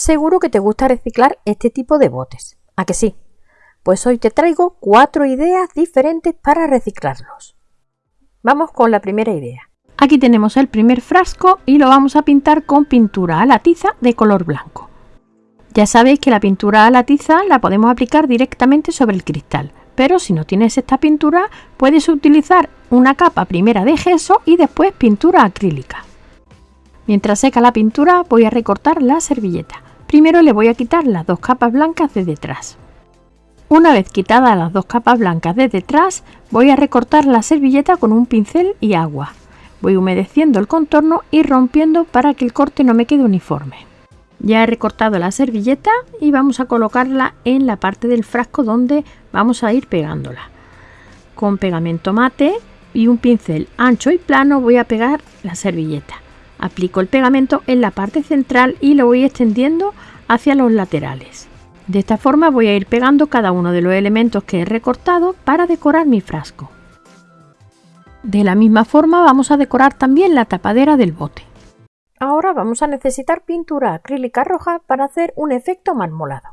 Seguro que te gusta reciclar este tipo de botes. ¿A que sí? Pues hoy te traigo cuatro ideas diferentes para reciclarlos. Vamos con la primera idea. Aquí tenemos el primer frasco y lo vamos a pintar con pintura a la tiza de color blanco. Ya sabéis que la pintura a la tiza la podemos aplicar directamente sobre el cristal, pero si no tienes esta pintura puedes utilizar una capa primera de gesso y después pintura acrílica. Mientras seca la pintura voy a recortar la servilleta. Primero le voy a quitar las dos capas blancas de detrás. Una vez quitadas las dos capas blancas de detrás, voy a recortar la servilleta con un pincel y agua. Voy humedeciendo el contorno y rompiendo para que el corte no me quede uniforme. Ya he recortado la servilleta y vamos a colocarla en la parte del frasco donde vamos a ir pegándola. Con pegamento mate y un pincel ancho y plano voy a pegar la servilleta. Aplico el pegamento en la parte central y lo voy extendiendo hacia los laterales. De esta forma voy a ir pegando cada uno de los elementos que he recortado para decorar mi frasco. De la misma forma vamos a decorar también la tapadera del bote. Ahora vamos a necesitar pintura acrílica roja para hacer un efecto marmolado.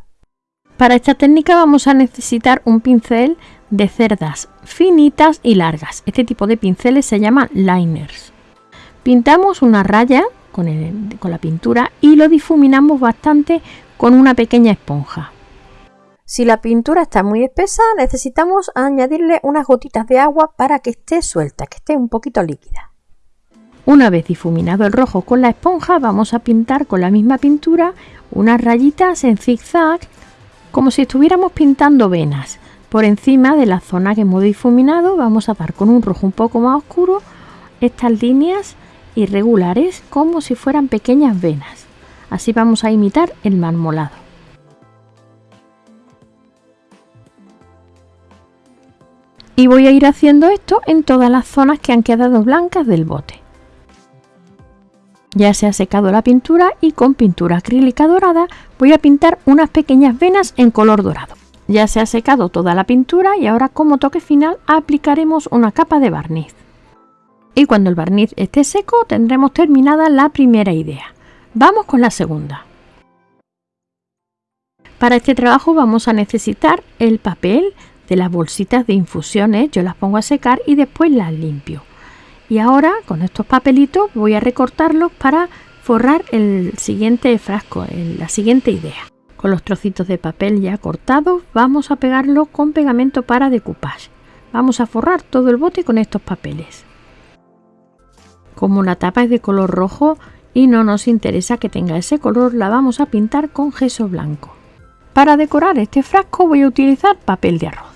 Para esta técnica vamos a necesitar un pincel de cerdas finitas y largas. Este tipo de pinceles se llaman liners. Pintamos una raya con, con la pintura y lo difuminamos bastante con una pequeña esponja. Si la pintura está muy espesa, necesitamos añadirle unas gotitas de agua para que esté suelta, que esté un poquito líquida. Una vez difuminado el rojo con la esponja, vamos a pintar con la misma pintura unas rayitas en zigzag, como si estuviéramos pintando venas. Por encima de la zona que hemos difuminado, vamos a dar con un rojo un poco más oscuro estas líneas irregulares, como si fueran pequeñas venas. Así vamos a imitar el marmolado. y voy a ir haciendo esto en todas las zonas que han quedado blancas del bote. Ya se ha secado la pintura y con pintura acrílica dorada voy a pintar unas pequeñas venas en color dorado. Ya se ha secado toda la pintura y ahora como toque final aplicaremos una capa de barniz. Y cuando el barniz esté seco tendremos terminada la primera idea. Vamos con la segunda. Para este trabajo vamos a necesitar el papel de las bolsitas de infusiones, yo las pongo a secar y después las limpio. Y ahora con estos papelitos voy a recortarlos para forrar el siguiente frasco, la siguiente idea. Con los trocitos de papel ya cortados vamos a pegarlo con pegamento para decoupage. Vamos a forrar todo el bote con estos papeles. Como la tapa es de color rojo y no nos interesa que tenga ese color, la vamos a pintar con gesso blanco. Para decorar este frasco voy a utilizar papel de arroz.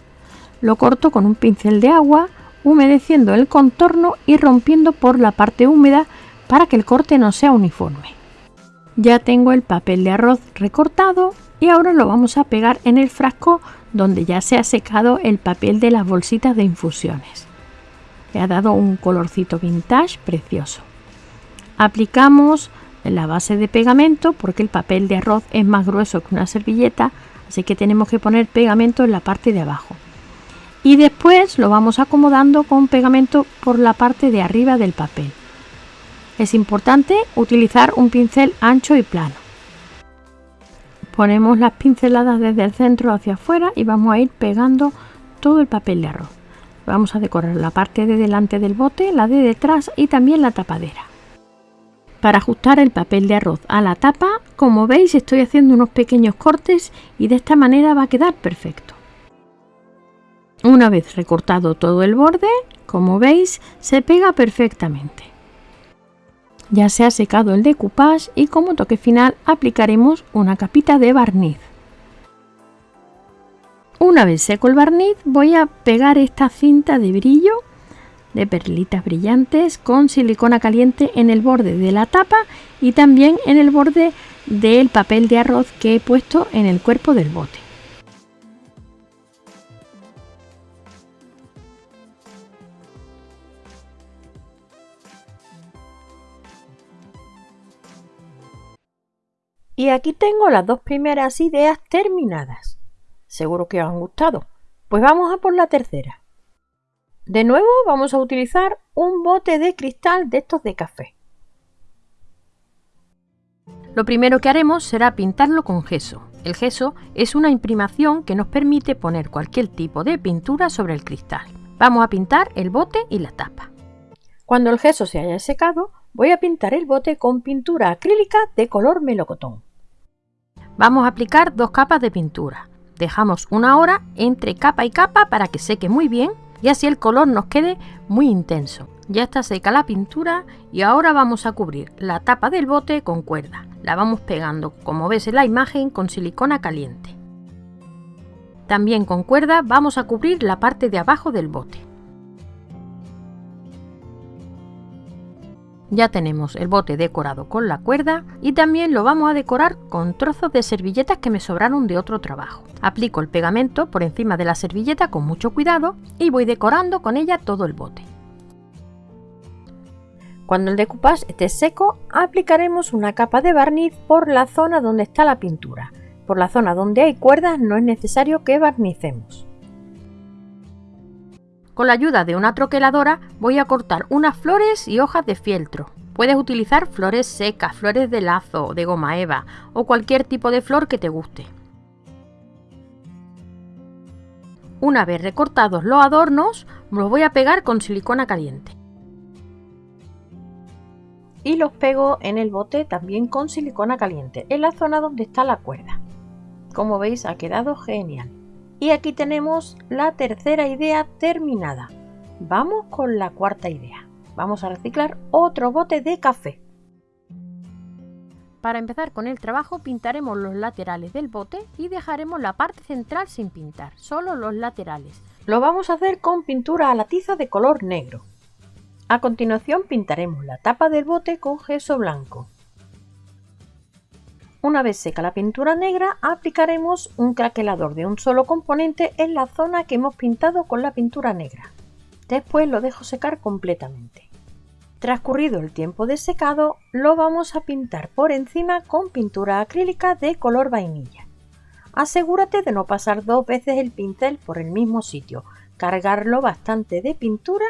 Lo corto con un pincel de agua, humedeciendo el contorno y rompiendo por la parte húmeda para que el corte no sea uniforme. Ya tengo el papel de arroz recortado y ahora lo vamos a pegar en el frasco donde ya se ha secado el papel de las bolsitas de infusiones. Le ha dado un colorcito vintage precioso. Aplicamos la base de pegamento porque el papel de arroz es más grueso que una servilleta, así que tenemos que poner pegamento en la parte de abajo y después lo vamos acomodando con pegamento por la parte de arriba del papel. Es importante utilizar un pincel ancho y plano. Ponemos las pinceladas desde el centro hacia afuera y vamos a ir pegando todo el papel de arroz. Vamos a decorar la parte de delante del bote, la de detrás y también la tapadera. Para ajustar el papel de arroz a la tapa, como veis estoy haciendo unos pequeños cortes y de esta manera va a quedar perfecto. Una vez recortado todo el borde, como veis, se pega perfectamente. Ya se ha secado el decoupage y como toque final aplicaremos una capita de barniz. Una vez seco el barniz voy a pegar esta cinta de brillo de perlitas brillantes con silicona caliente en el borde de la tapa y también en el borde del papel de arroz que he puesto en el cuerpo del bote. Y aquí tengo las dos primeras ideas terminadas. Seguro que os han gustado. Pues vamos a por la tercera. De nuevo vamos a utilizar un bote de cristal de estos de café. Lo primero que haremos será pintarlo con gesso. El gesso es una imprimación que nos permite poner cualquier tipo de pintura sobre el cristal. Vamos a pintar el bote y la tapa. Cuando el gesso se haya secado, voy a pintar el bote con pintura acrílica de color melocotón. Vamos a aplicar dos capas de pintura. Dejamos una hora entre capa y capa para que seque muy bien y así el color nos quede muy intenso. Ya está seca la pintura y ahora vamos a cubrir la tapa del bote con cuerda. La vamos pegando, como ves en la imagen, con silicona caliente. También con cuerda vamos a cubrir la parte de abajo del bote. Ya tenemos el bote decorado con la cuerda y también lo vamos a decorar con trozos de servilletas que me sobraron de otro trabajo. Aplico el pegamento por encima de la servilleta con mucho cuidado y voy decorando con ella todo el bote. Cuando el decoupage esté seco, aplicaremos una capa de barniz por la zona donde está la pintura. Por la zona donde hay cuerdas no es necesario que barnicemos. Con la ayuda de una troqueladora voy a cortar unas flores y hojas de fieltro. Puedes utilizar flores secas, flores de lazo, de goma eva o cualquier tipo de flor que te guste. Una vez recortados los adornos, los voy a pegar con silicona caliente y los pego en el bote también con silicona caliente en la zona donde está la cuerda como veis ha quedado genial y aquí tenemos la tercera idea terminada vamos con la cuarta idea vamos a reciclar otro bote de café para empezar con el trabajo pintaremos los laterales del bote y dejaremos la parte central sin pintar, solo los laterales. Lo vamos a hacer con pintura a la tiza de color negro. A continuación pintaremos la tapa del bote con gesso blanco. Una vez seca la pintura negra, aplicaremos un craquelador de un solo componente en la zona que hemos pintado con la pintura negra. Después lo dejo secar completamente. Transcurrido el tiempo de secado, lo vamos a pintar por encima con pintura acrílica de color vainilla. Asegúrate de no pasar dos veces el pincel por el mismo sitio, cargarlo bastante de pintura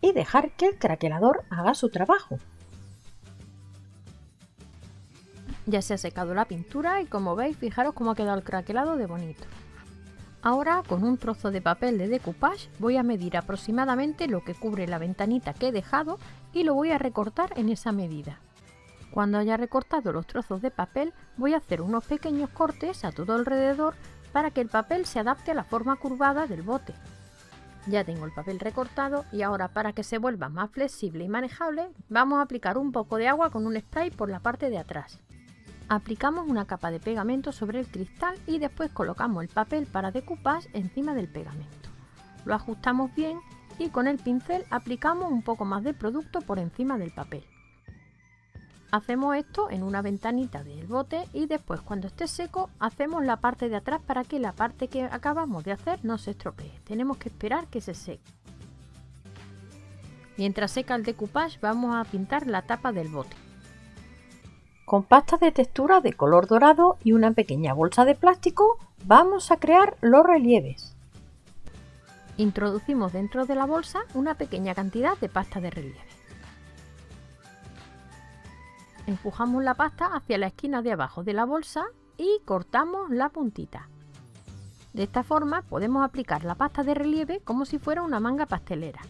y dejar que el craquelador haga su trabajo. Ya se ha secado la pintura y como veis fijaros cómo ha quedado el craquelado de bonito. Ahora con un trozo de papel de decoupage voy a medir aproximadamente lo que cubre la ventanita que he dejado y lo voy a recortar en esa medida. Cuando haya recortado los trozos de papel voy a hacer unos pequeños cortes a todo alrededor para que el papel se adapte a la forma curvada del bote. Ya tengo el papel recortado y ahora para que se vuelva más flexible y manejable vamos a aplicar un poco de agua con un spray por la parte de atrás. Aplicamos una capa de pegamento sobre el cristal y después colocamos el papel para decoupage encima del pegamento. Lo ajustamos bien y con el pincel aplicamos un poco más de producto por encima del papel. Hacemos esto en una ventanita del bote y después cuando esté seco hacemos la parte de atrás para que la parte que acabamos de hacer no se estropee. Tenemos que esperar que se seque. Mientras seca el decoupage vamos a pintar la tapa del bote. Con pasta de textura de color dorado y una pequeña bolsa de plástico vamos a crear los relieves. Introducimos dentro de la bolsa una pequeña cantidad de pasta de relieve. Empujamos la pasta hacia la esquina de abajo de la bolsa y cortamos la puntita. De esta forma podemos aplicar la pasta de relieve como si fuera una manga pastelera.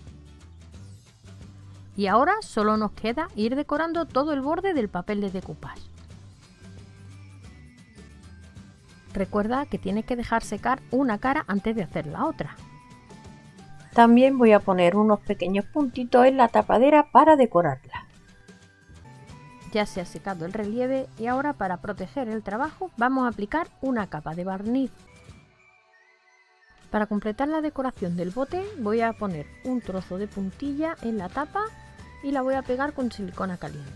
Y ahora solo nos queda ir decorando todo el borde del papel de decoupage. Recuerda que tienes que dejar secar una cara antes de hacer la otra. También voy a poner unos pequeños puntitos en la tapadera para decorarla. Ya se ha secado el relieve y ahora para proteger el trabajo vamos a aplicar una capa de barniz. Para completar la decoración del bote voy a poner un trozo de puntilla en la tapa y la voy a pegar con silicona caliente.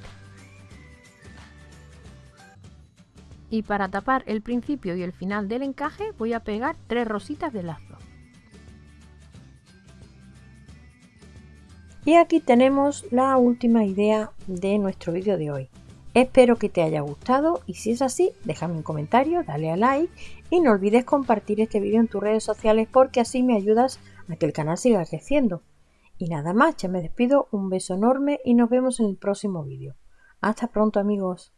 Y para tapar el principio y el final del encaje voy a pegar tres rositas de lazo. Y aquí tenemos la última idea de nuestro vídeo de hoy. Espero que te haya gustado y si es así, déjame un comentario, dale a like y no olvides compartir este vídeo en tus redes sociales porque así me ayudas a que el canal siga creciendo. Y nada más, ya me despido, un beso enorme y nos vemos en el próximo vídeo. Hasta pronto amigos.